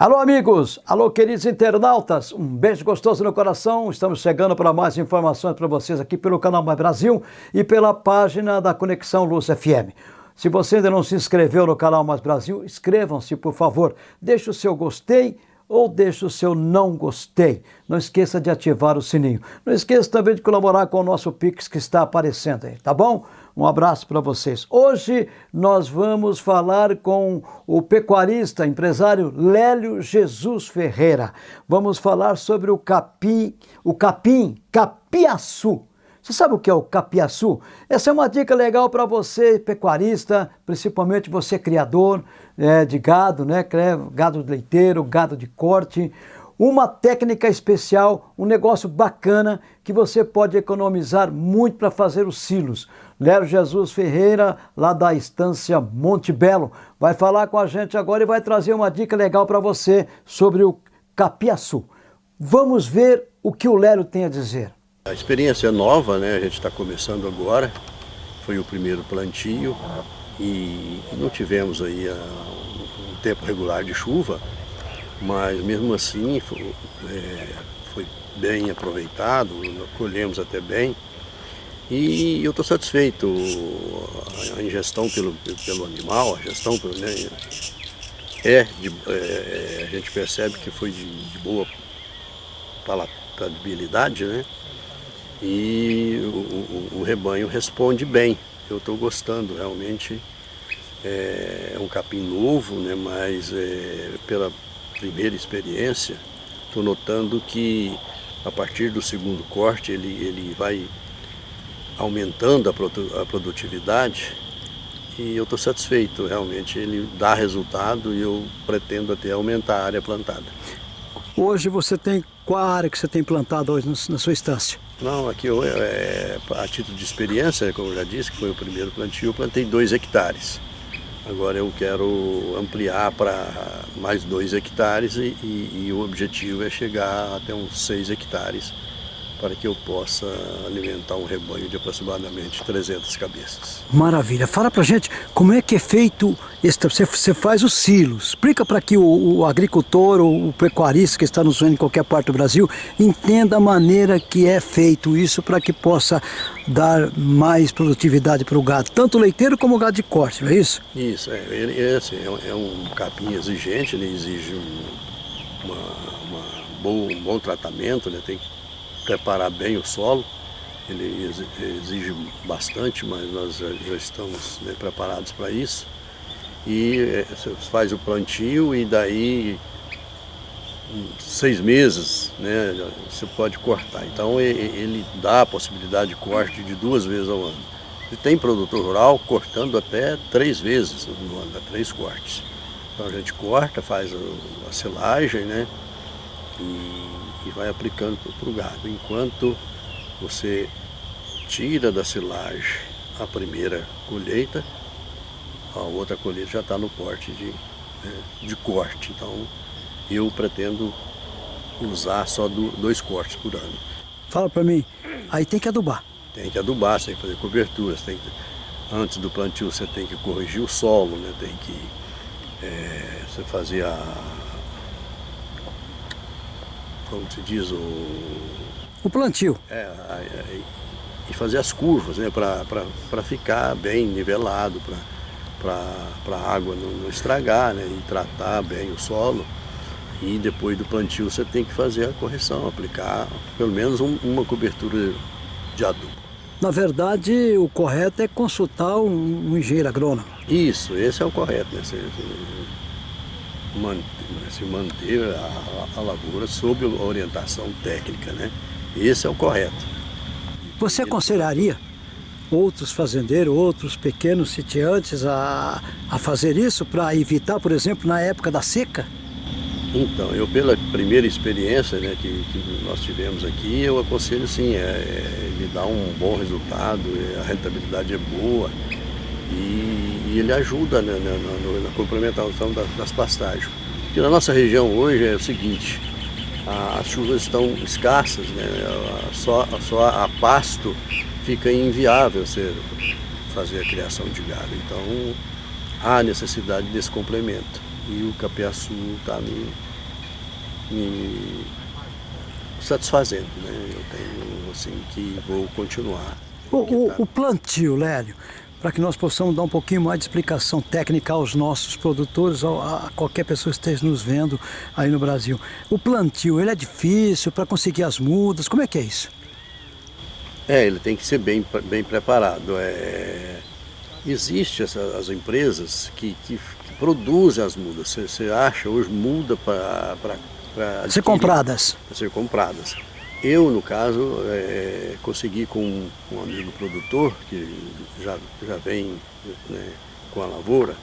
Alô, amigos! Alô, queridos internautas! Um beijo gostoso no coração. Estamos chegando para mais informações para vocês aqui pelo canal Mais Brasil e pela página da Conexão Luz FM. Se você ainda não se inscreveu no canal Mais Brasil, inscrevam-se, por favor. Deixe o seu gostei ou deixe o seu não gostei. Não esqueça de ativar o sininho. Não esqueça também de colaborar com o nosso Pix que está aparecendo aí, tá bom? Um abraço para vocês. Hoje nós vamos falar com o pecuarista, empresário Lélio Jesus Ferreira. Vamos falar sobre o capim, o capim, capiaçu. Você sabe o que é o capiaçu? Essa é uma dica legal para você, pecuarista, principalmente você criador é, de gado, né? Gado leiteiro, gado de corte uma técnica especial, um negócio bacana que você pode economizar muito para fazer os silos. Léo Jesus Ferreira, lá da Estância Monte Belo, vai falar com a gente agora e vai trazer uma dica legal para você sobre o capiaçu. Vamos ver o que o Lélio tem a dizer. A experiência é nova, né? A gente está começando agora. Foi o primeiro plantio e não tivemos aí ah, um tempo regular de chuva, mas mesmo assim foi, é, foi bem aproveitado, colhemos até bem. E eu estou satisfeito, a ingestão pelo, pelo animal, a gestão pelo, né, é, de, é, a gente percebe que foi de, de boa palatabilidade, né? E o, o, o rebanho responde bem. Eu estou gostando realmente. É, é um capim novo, né? Mas é, pela primeira experiência, estou notando que a partir do segundo corte ele, ele vai aumentando a, produ a produtividade e eu estou satisfeito, realmente ele dá resultado e eu pretendo até aumentar a área plantada. Hoje você tem qual área que você tem plantado hoje na sua estância? Não, aqui eu, é, a título de experiência, como eu já disse, que foi o primeiro plantio, eu plantei dois hectares. Agora eu quero ampliar para mais dois hectares e, e, e, o objetivo é chegar até uns seis hectares para que eu possa alimentar um rebanho de aproximadamente 300 cabeças. Maravilha. Fala pra gente como é que é feito, esse, você, faz os silos. Explica para que o, o, agricultor ou o pecuarista que está nos vendo em qualquer parte do Brasil entenda a maneira que é feito isso para que possa dar mais produtividade para o gado, tanto leiteiro como o gado de corte, não é isso? Isso, é, é, assim, é, um capim exigente, ele exige um, uma, uma bom, um bom tratamento, né? tem que preparar bem o solo. Ele exige bastante, mas nós já estamos né, preparados para isso. E é, faz o plantio e daí seis meses né, você pode cortar. Então ele dá a possibilidade de corte de duas vezes ao ano. E tem produtor rural cortando até três vezes no ano, três cortes. Então a gente corta, faz a silagem, né? E e vai aplicando para o gado. Enquanto você tira da silagem a primeira colheita, a outra colheita já está no porte de, né, de corte. Então eu pretendo usar só do, dois cortes por ano. Fala para mim, aí tem que adubar. Tem que adubar, você tem que fazer coberturas, tem que, antes do plantio você tem que corrigir o solo, né, tem que é, você fazer a como se diz, o... O plantio. É, e fazer as curvas, né, para ficar bem nivelado, para a água não, não, estragar, né, e tratar bem o solo. E depois do plantio você tem que fazer a correção, aplicar pelo menos um, uma cobertura de adubo. Na verdade, o correto é consultar um, um engenheiro agrônomo. Isso, esse é o correto. Né? Você, manter, se manter a, a lavoura sob orientação técnica, né? Esse é o correto. Você aconselharia outros fazendeiros, outros pequenos sitiantes a, a fazer isso para evitar, por exemplo, na época da seca? Então, eu pela primeira experiência né, que, que nós tivemos aqui, eu aconselho sim, é, é, ele dá um bom resultado, é, a rentabilidade é boa e, e ele ajuda né, na, na, na complementação das, das pastagens. Porque na nossa região hoje é o seguinte, as chuvas estão escassas, né? só, só a pasto fica inviável você fazer a criação de gado. Então há necessidade desse complemento. E o capiaçu está me, me satisfazendo. Né? Eu tenho assim que vou continuar. O, o, o plantio, Lélio, para que nós possamos dar um pouquinho mais de explicação técnica aos nossos produtores, a qualquer pessoa que esteja nos vendo aí no Brasil. O plantio, ele é difícil para conseguir as mudas, como é que é isso? É, ele tem que ser bem, bem preparado. É, existe essa, as empresas que, que, que, produzem as mudas. Você, você acha hoje muda para ser compradas. Para ser compradas. Eu, no caso, é, consegui com um amigo produtor, que já, já vem né, com a lavoura,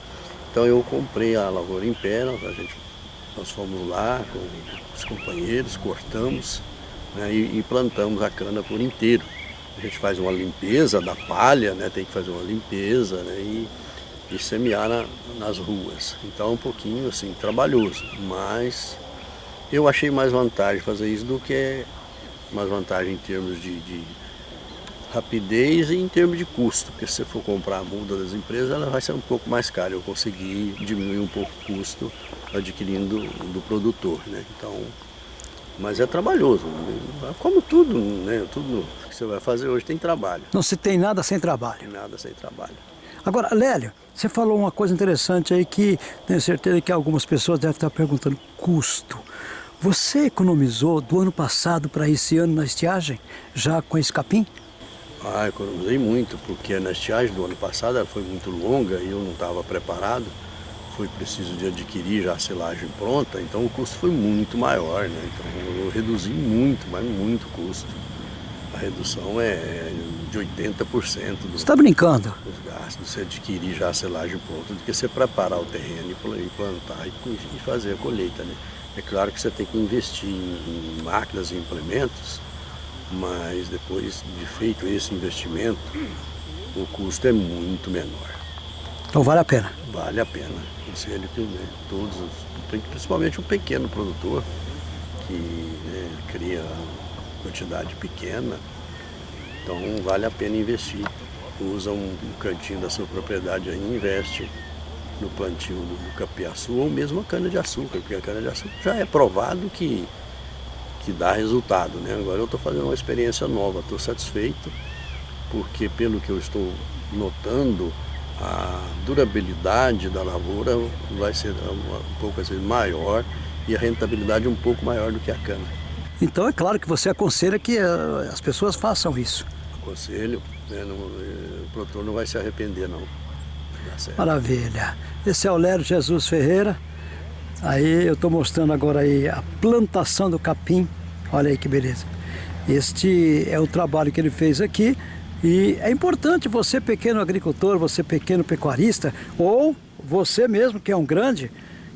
então eu comprei a lavoura em pé, a gente, nós fomos lá com os companheiros, cortamos né, e, e, plantamos a cana por inteiro. A gente faz uma limpeza da palha, né, tem que fazer uma limpeza né, e, e semear na, nas ruas. Então é um pouquinho assim, trabalhoso, mas eu achei mais vantagem fazer isso do que mais vantagem em termos de, de, rapidez e em termos de custo, porque se você for comprar a muda das empresas, ela vai ser um pouco mais cara. Eu consegui diminuir um pouco o custo adquirindo do produtor, né? Então, mas é trabalhoso, como tudo, né? Tudo que você vai fazer hoje tem trabalho. Não se tem nada sem trabalho. Tem nada sem trabalho. Agora, Lélio, você falou uma coisa interessante aí que tenho certeza que algumas pessoas devem estar perguntando, custo. Você economizou do ano passado para esse ano na estiagem, já com esse capim? Ah, economizei muito, porque a estiagem do ano passado ela foi muito longa e eu não estava preparado. Foi preciso de adquirir já a silagem pronta, então o custo foi muito maior, né? Então eu reduzi muito, mas muito custo. A redução é de 80% Você está brincando? Os gastos, você adquirir já a silagem pronta, do que você preparar o terreno e plantar e fazer a colheita, né? É claro que você tem que investir em máquinas e implementos, mas depois de feito esse investimento, o custo é muito menor. Então vale a pena? Vale a pena. Conselho que né, todos, principalmente o pequeno produtor, que né, cria quantidade pequena, então vale a pena investir. Usa um, um cantinho da sua propriedade aí, investe no plantio do, capiaçu ou mesmo a cana-de-açúcar, porque a cana-de-açúcar já é provado que, que dá resultado. Né? Agora eu estou fazendo uma experiência nova, estou satisfeito, porque pelo que eu estou notando, a durabilidade da lavoura vai ser um pouco vezes maior e a rentabilidade um pouco maior do que a cana. Então é claro que você aconselha que uh, as pessoas façam isso. Aconselho, né? não, eh, o produtor não vai se arrepender não. Maravilha. Esse é o Lério Jesus Ferreira. Aí eu estou mostrando agora aí a plantação do capim. Olha aí que beleza. Este é o trabalho que ele fez aqui. E é importante você, pequeno agricultor, você pequeno pecuarista, ou você mesmo que é um grande,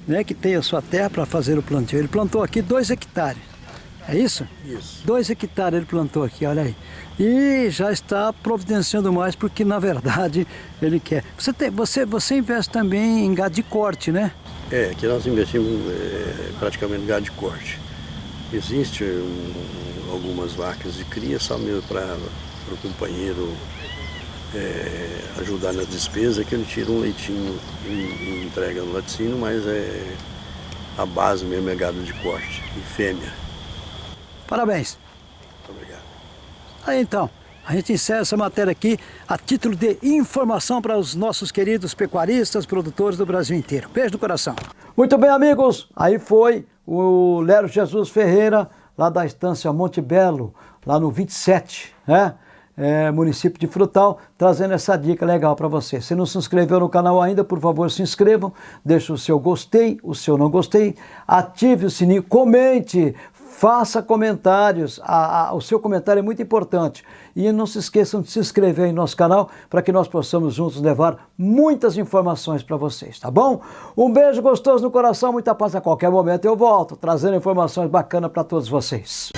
né, que tem a sua terra para fazer o plantio. Ele plantou aqui dois hectares. É isso? Isso. Dois hectares ele plantou aqui, olha aí. E já está providenciando mais porque, na verdade, ele quer. Você, tem, você, você investe também em gado de corte, né? É, aqui nós investimos é, praticamente em gado de corte. Existe um, algumas vacas de cria só mesmo para o companheiro é, ajudar na despesa, que ele tira um leitinho e, e entrega no laticínio, mas é, a base mesmo é gado de corte e fêmea. Parabéns. Muito obrigado. Aí então, a gente encerra essa matéria aqui a título de informação para os nossos queridos pecuaristas, produtores do Brasil inteiro. Beijo no coração. Muito bem, amigos. Aí foi o Lero Jesus Ferreira, lá da estância Monte Belo, lá no 27, né? É, município de Frutal, trazendo essa dica legal para você. Se não se inscreveu no canal ainda, por favor, se inscrevam, deixe o seu gostei, o seu não gostei, ative o sininho, comente, faça comentários, a, a, o seu comentário é muito importante. E não se esqueçam de se inscrever em nosso canal para que nós possamos juntos levar muitas informações para vocês, tá bom? Um beijo gostoso no coração, muita paz a qualquer momento eu volto, trazendo informações bacanas para todos vocês.